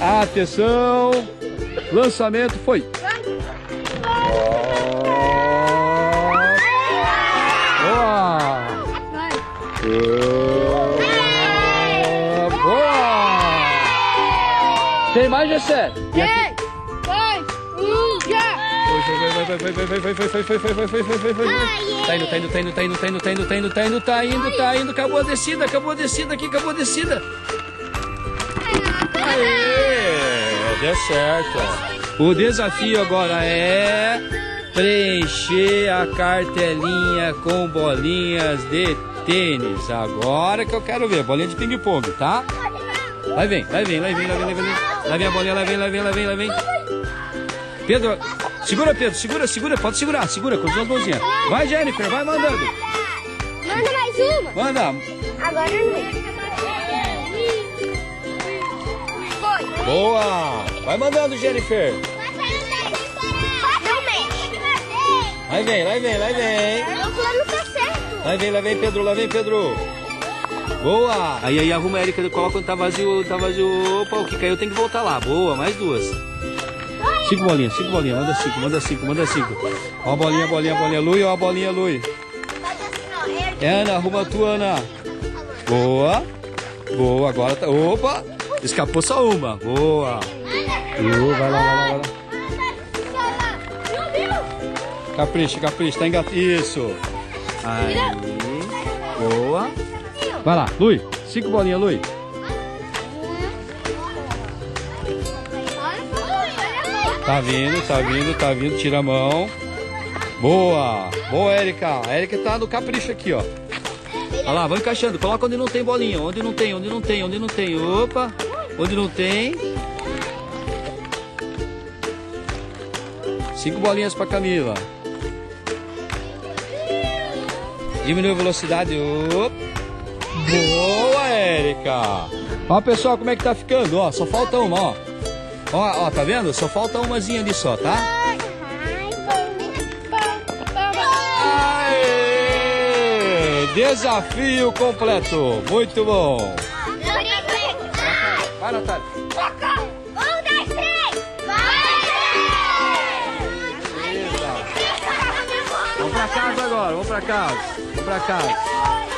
Atenção. Lançamento foi. Boa. Boa. Tem mais, Gessé? Três, dois, um, já! Foi, foi, foi, foi, foi, foi, foi, foi, foi, foi, foi, foi, foi, foi. Tá indo, tá indo, tá indo, tá indo, tá indo, tá indo, tá indo, tá indo, tá indo, tá indo, acabou a descida, acabou a descida aqui, acabou a descida. Deu certo. O desafio agora é preencher a cartelinha com bolinhas de tênis. Agora que eu quero ver, bolinha de ping-pong, tá? Vai vem, vai vem, vai vem, vai vem, vai vem. Lá vem a bolinha, lá vem, lá vem, lá vem, lá vem. Pedro, segura Pedro, segura, segura, pode segurar, segura com as duas mãozinhas. Vai Jennifer, vai mandando. Manda mais uma! Manda. Agora não. Boa. Vai mandando Jennifer. Vai vem, lá vem, lá vem. Meu plano tá certo! Lá vem, lá vem Pedro, lá vem Pedro. Boa. Aí aí arruma a Erika, coloca quando tá vazio, tá vazio. Opa, o que caiu tem que voltar lá. Boa, mais duas. Cinco bolinhas, cinco bolinhas. Manda cinco, manda cinco, manda cinco. Ó a bolinha, bolinha, bolinha. Lui, ó a bolinha, Lui. É, Ana, arruma a tua, Ana. Boa. Boa, agora tá. Opa! Escapou só uma. Boa. Boa, vai lá, vai lá, vai lá. Capricha, capricha, tá engat... Isso. Aí. Boa. Vai lá, Lui. Cinco bolinhas, Lui. Tá vindo, tá vindo, tá vindo. Tira a mão. Boa. Boa, Érica. A Érica tá no capricho aqui, ó. Olha lá, vai encaixando. Coloca onde não tem bolinha. Onde não tem, onde não tem, onde não tem. Opa. Onde não tem. Cinco bolinhas pra Camila. Diminui a velocidade. Opa. Boa, Érica. Ó, pessoal, como é que tá ficando? Ó, só falta uma, ó. Ó, ó, tá vendo? Só falta umazinha ali só, tá? Aê! Desafio completo. Muito bom. Vai, Natália. Pra casa agora, vamos pra casa. Vamos pra casa.